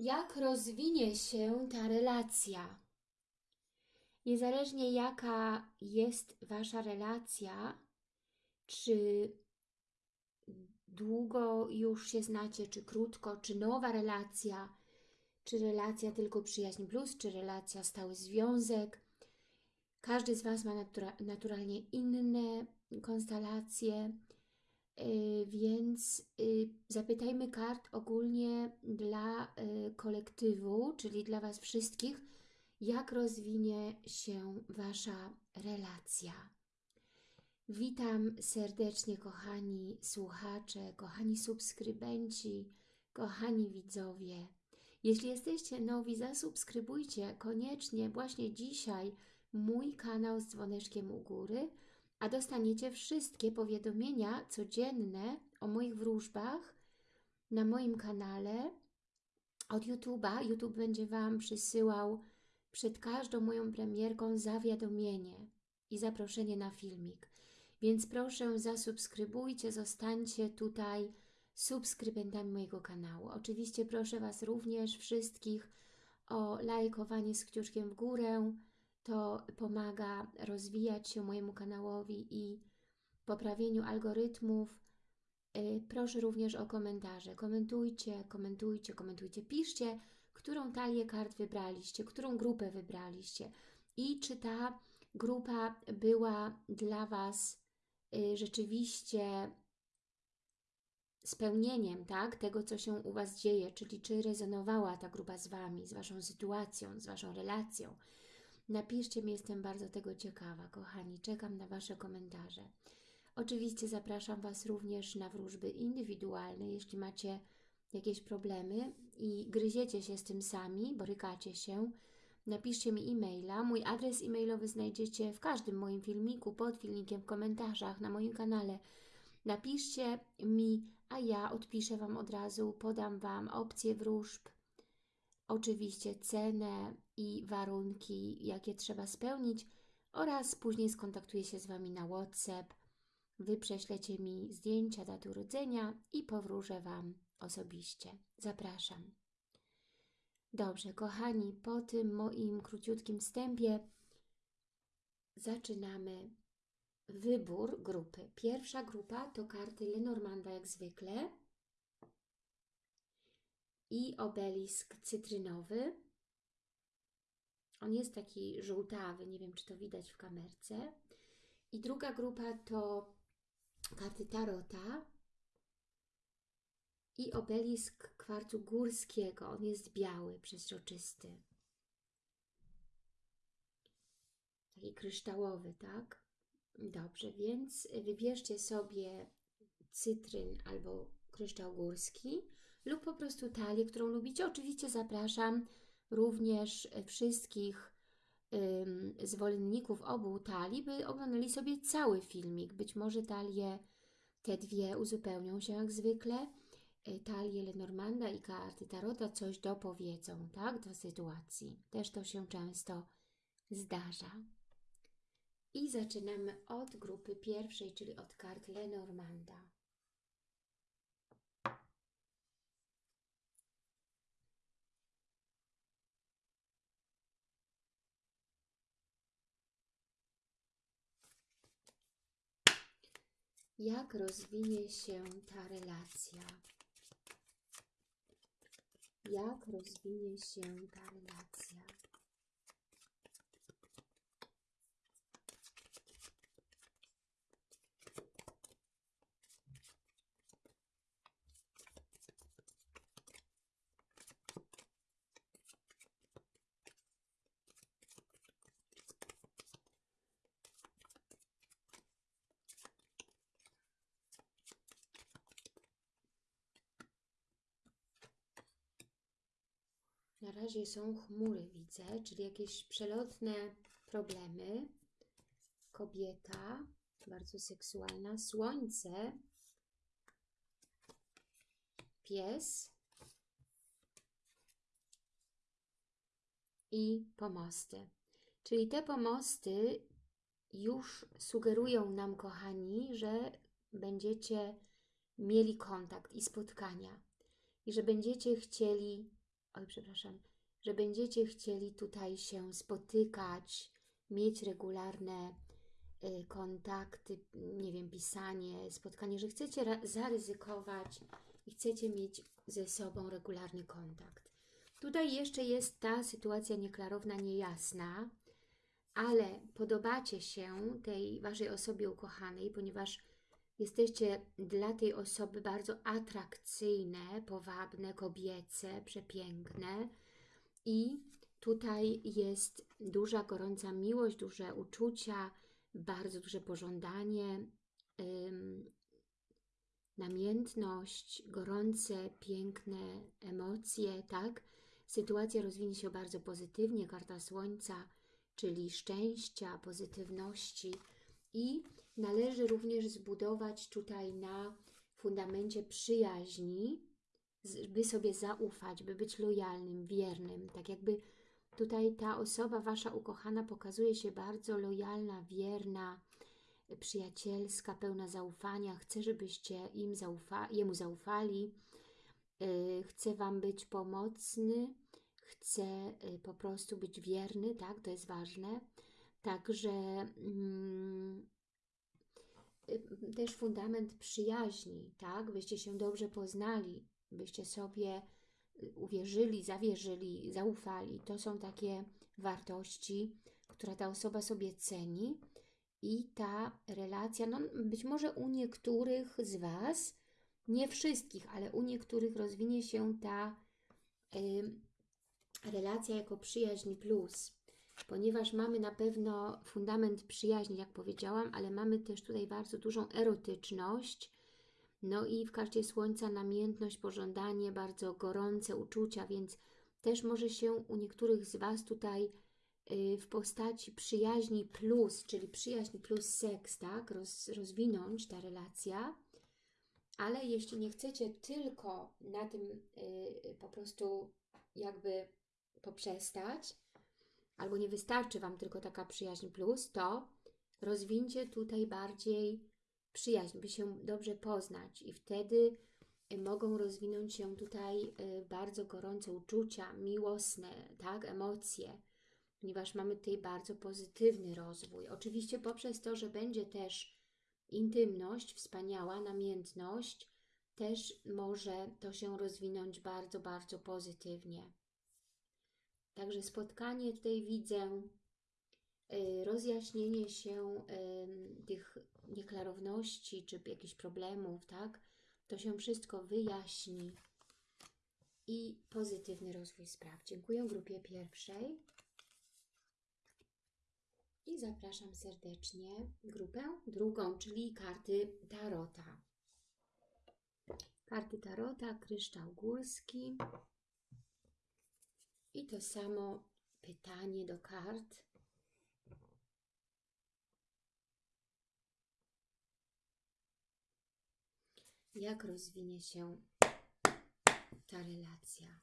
jak rozwinie się ta relacja. Niezależnie jaka jest Wasza relacja, czy długo już się znacie, czy krótko, czy nowa relacja, czy relacja tylko przyjaźń plus, czy relacja stały związek. Każdy z Was ma natura naturalnie inne konstelacje, więc yy, zapytajmy kart ogólnie dla yy, kolektywu, czyli dla Was wszystkich, jak rozwinie się Wasza relacja. Witam serdecznie kochani słuchacze, kochani subskrybenci, kochani widzowie. Jeśli jesteście nowi, zasubskrybujcie koniecznie właśnie dzisiaj mój kanał z dzwoneczkiem u góry, a dostaniecie wszystkie powiadomienia codzienne o moich wróżbach na moim kanale od YouTube'a. YouTube będzie Wam przysyłał przed każdą moją premierką zawiadomienie i zaproszenie na filmik. Więc proszę zasubskrybujcie, zostańcie tutaj subskrybentami mojego kanału. Oczywiście proszę Was również wszystkich o lajkowanie z kciuczkiem w górę. To pomaga rozwijać się mojemu kanałowi i poprawieniu algorytmów. Y, proszę również o komentarze. Komentujcie, komentujcie, komentujcie. Piszcie, którą talię kart wybraliście, którą grupę wybraliście i czy ta grupa była dla Was y, rzeczywiście spełnieniem tak, tego, co się u Was dzieje, czyli czy rezonowała ta grupa z Wami, z Waszą sytuacją, z Waszą relacją. Napiszcie mi, jestem bardzo tego ciekawa, kochani. Czekam na Wasze komentarze. Oczywiście zapraszam Was również na wróżby indywidualne, jeśli macie jakieś problemy i gryziecie się z tym sami, borykacie się, napiszcie mi e-maila. Mój adres e-mailowy znajdziecie w każdym moim filmiku, pod filmikiem, w komentarzach, na moim kanale. Napiszcie mi, a ja odpiszę Wam od razu, podam Wam opcje wróżb, oczywiście cenę i warunki, jakie trzeba spełnić oraz później skontaktuję się z Wami na WhatsApp. Wy prześlecie mi zdjęcia daty urodzenia i powróżę Wam osobiście. Zapraszam. Dobrze, kochani, po tym moim króciutkim wstępie zaczynamy wybór grupy. Pierwsza grupa to karty Lenormanda jak zwykle i obelisk cytrynowy. On jest taki żółtawy, nie wiem czy to widać w kamerce. I druga grupa to karty Tarota i obelisk kwarcu górskiego. On jest biały, przeźroczysty. Taki kryształowy, tak? Dobrze, więc wybierzcie sobie cytryn albo kryształ górski lub po prostu talię, którą lubicie. Oczywiście zapraszam również wszystkich ym, zwolenników obu talii, by oglądali sobie cały filmik. Być może talie te dwie uzupełnią się jak zwykle. Y, talie Lenormanda i karty Tarota coś dopowiedzą, tak, do sytuacji. Też to się często zdarza. I zaczynamy od grupy pierwszej, czyli od kart Lenormanda. Jak rozwinie się ta relacja? Jak rozwinie się ta relacja? Na razie są chmury, widzę, czyli jakieś przelotne problemy. Kobieta, bardzo seksualna, słońce, pies i pomosty. Czyli te pomosty już sugerują nam, kochani, że będziecie mieli kontakt i spotkania i że będziecie chcieli oj, przepraszam, że będziecie chcieli tutaj się spotykać, mieć regularne y, kontakty, nie wiem, pisanie, spotkanie, że chcecie zaryzykować i chcecie mieć ze sobą regularny kontakt. Tutaj jeszcze jest ta sytuacja nieklarowna, niejasna, ale podobacie się tej Waszej osobie ukochanej, ponieważ jesteście dla tej osoby bardzo atrakcyjne, powabne, kobiece, przepiękne i tutaj jest duża, gorąca miłość, duże uczucia, bardzo duże pożądanie, ym, namiętność, gorące, piękne emocje, tak? Sytuacja rozwinie się bardzo pozytywnie, karta Słońca, czyli szczęścia, pozytywności i należy również zbudować tutaj na fundamencie przyjaźni, by sobie zaufać, by być lojalnym, wiernym, tak jakby tutaj ta osoba, Wasza ukochana, pokazuje się bardzo lojalna, wierna, przyjacielska, pełna zaufania, chce, żebyście im zaufa jemu zaufali, yy, chce Wam być pomocny, chce y, po prostu być wierny, tak, to jest ważne. Także mm, y, też fundament przyjaźni, tak, byście się dobrze poznali, byście sobie y, uwierzyli, zawierzyli, zaufali. To są takie wartości, które ta osoba sobie ceni i ta relacja, no być może u niektórych z Was, nie wszystkich, ale u niektórych rozwinie się ta y, relacja jako przyjaźń plus, ponieważ mamy na pewno fundament przyjaźni, jak powiedziałam, ale mamy też tutaj bardzo dużą erotyczność, no i w karcie Słońca namiętność, pożądanie, bardzo gorące uczucia, więc też może się u niektórych z Was tutaj y, w postaci przyjaźni plus, czyli przyjaźń plus seks, tak, Roz, rozwinąć ta relacja. Ale jeśli nie chcecie tylko na tym y, po prostu jakby poprzestać, albo nie wystarczy Wam tylko taka przyjaźń plus, to rozwincie tutaj bardziej przyjaźń, by się dobrze poznać i wtedy y, mogą rozwinąć się tutaj y, bardzo gorące uczucia, miłosne, tak, emocje, ponieważ mamy tutaj bardzo pozytywny rozwój. Oczywiście poprzez to, że będzie też intymność, wspaniała namiętność, też może to się rozwinąć bardzo, bardzo pozytywnie. Także spotkanie tutaj widzę, y, rozjaśnienie się ym, tych nieklarowności czy jakichś problemów, tak? To się wszystko wyjaśni i pozytywny rozwój spraw. Dziękuję grupie pierwszej i zapraszam serdecznie grupę drugą, czyli karty Tarota. Karty Tarota, kryształ górski. I to samo pytanie do kart. Jak rozwinie się ta relacja?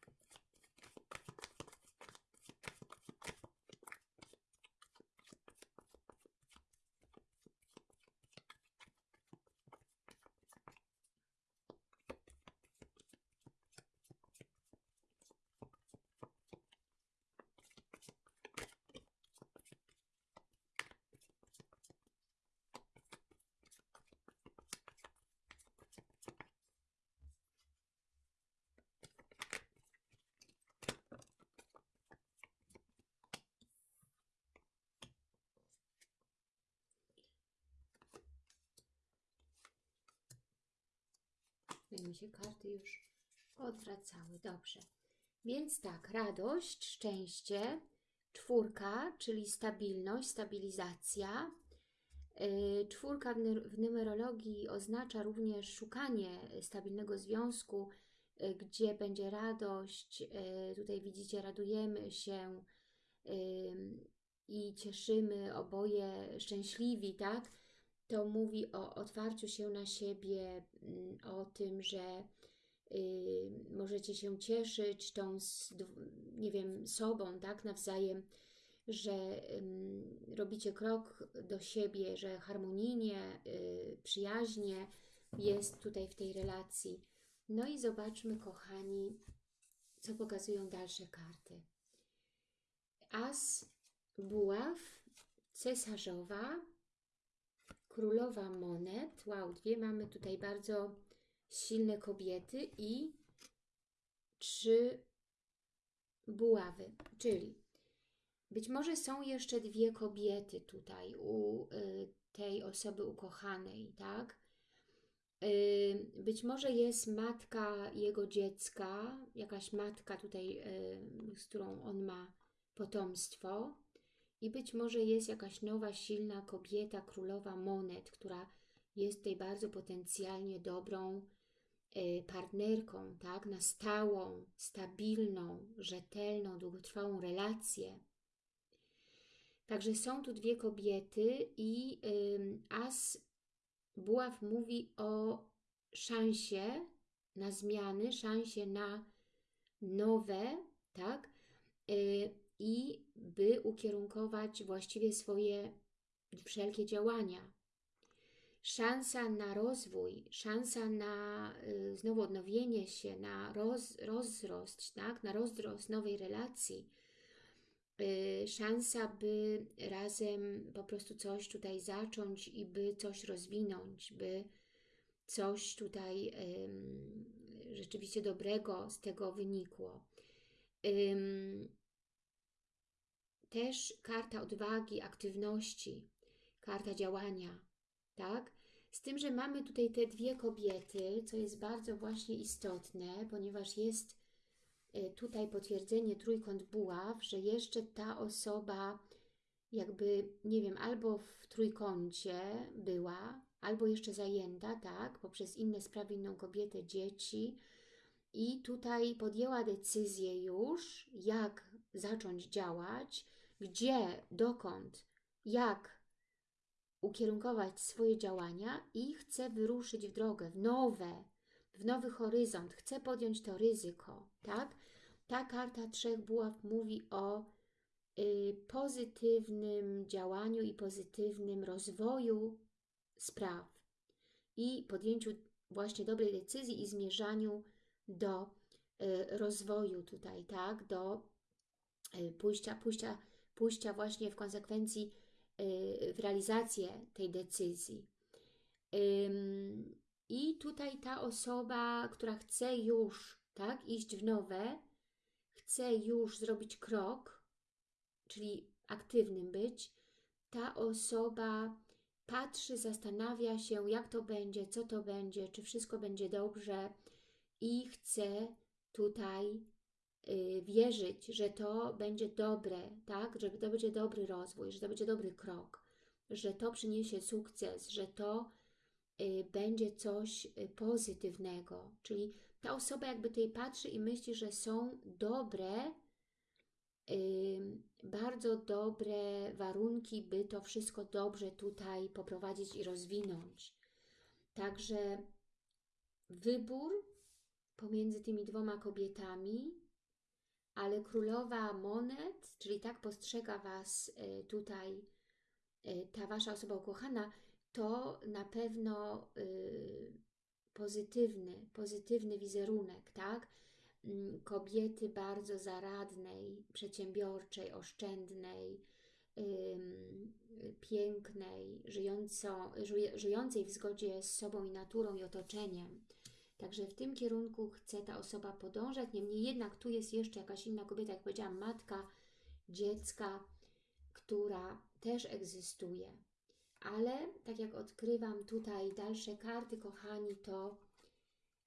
Mi się karty już odwracały. Dobrze. Więc tak, radość, szczęście, czwórka, czyli stabilność, stabilizacja. Yy, Czwórka w nu- w numerologii oznacza również szukanie stabilnego związku, yy, gdzie będzie radość. Yy, Tutaj widzicie, radujemy się i cieszymy oboje szczęśliwi, tak? To mówi o otwarciu się na siebie, mm, o tym, że y, możecie się cieszyć tą, nie wiem, sobą, tak, nawzajem, że robicie krok do siebie, że harmonijnie, y, przyjaźnie jest tutaj w tej relacji. No i zobaczmy, kochani, co pokazują dalsze karty. As buław, cesarzowa, królowa monet. Wow, dwie mamy tutaj bardzo silne kobiety i trzy buławy, czyli być może są jeszcze dwie kobiety tutaj u y, tej osoby ukochanej, tak? Y, być może jest matka jego dziecka, jakaś matka tutaj, y, z którą on ma potomstwo i być może jest jakaś nowa, silna kobieta, królowa monet, która jest tutaj bardzo potencjalnie dobrą y, partnerką, tak? Na stałą, stabilną, rzetelną, długotrwałą relację. Także są tu dwie kobiety i as Buław mówi o szansie na zmiany, szansie na nowe, tak? Y, I by ukierunkować właściwie swoje wszelkie działania. Szansa na rozwój, szansa na y, znowu odnowienie się, na roz, rozrost, tak? na rozrost nowej relacji, Y, szansa, by razem po prostu coś tutaj zacząć i by coś rozwinąć, by coś tutaj um, rzeczywiście dobrego z tego wynikło. Też karta odwagi, aktywności, karta działania, tak? Z tym, że mamy tutaj te dwie kobiety, co jest bardzo właśnie istotne, ponieważ jest Y, tutaj potwierdzenie trójkąt buław, że jeszcze ta osoba jakby, nie wiem, albo w trójkącie była, albo jeszcze zajęta, tak, poprzez inne sprawy, inną kobietę, dzieci. I tutaj podjęła decyzję już, jak zacząć działać, gdzie, dokąd, jak ukierunkować swoje działania i chce wyruszyć w drogę, w nowe, w nowy horyzont, chce podjąć to ryzyko, tak? Ta karta trzech buław mówi o y, pozytywnym działaniu i pozytywnym rozwoju spraw i podjęciu właśnie dobrej decyzji i zmierzaniu do y, rozwoju tutaj, tak, do y, pójścia, pójścia, pójścia właśnie w konsekwencji y, w realizację tej decyzji. I tutaj ta osoba, która chce już tak, iść w nowe, chce już zrobić krok, czyli aktywnym być, ta osoba patrzy, zastanawia się, jak to będzie, co to będzie, czy wszystko będzie dobrze i chce tutaj wierzyć, że to będzie dobre, tak? że to będzie dobry rozwój, że to będzie dobry krok, że to przyniesie sukces, że to y, będzie coś y, pozytywnego, czyli ta osoba jakby tutaj patrzy i myśli, że są dobre, bardzo dobre warunki, by to wszystko dobrze tutaj poprowadzić i rozwinąć. Także wybór pomiędzy tymi dwoma kobietami, ale królowa monet, czyli tak postrzega Was y, tutaj y, ta Wasza osoba ukochana, to na pewno y, pozytywny, pozytywny wizerunek, tak? Mm, kobiety bardzo zaradnej, przedsiębiorczej, oszczędnej, pięknej, żyjąco, żyjącej w zgodzie z sobą i naturą i otoczeniem. Także w tym kierunku chce ta osoba podążać, niemniej jednak tu jest jeszcze jakaś inna kobieta, jak powiedziałam, matka dziecka, która też egzystuje. Ale tak jak odkrywam tutaj dalsze karty, kochani, to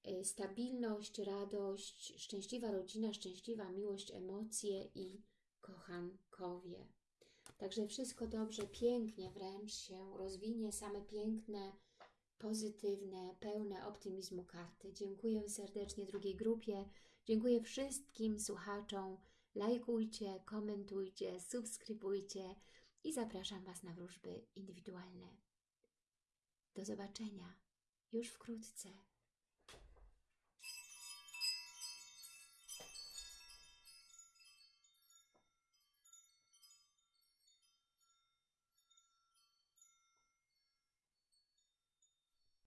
y, stabilność, radość, szczęśliwa rodzina, szczęśliwa miłość, emocje i kochankowie. Także wszystko dobrze, pięknie wręcz się rozwinie, same piękne, pozytywne, pełne optymizmu karty. Dziękuję serdecznie drugiej grupie, dziękuję wszystkim słuchaczom. Lajkujcie, komentujcie, subskrybujcie i zapraszam Was na wróżby indywidualne. Do zobaczenia już wkrótce.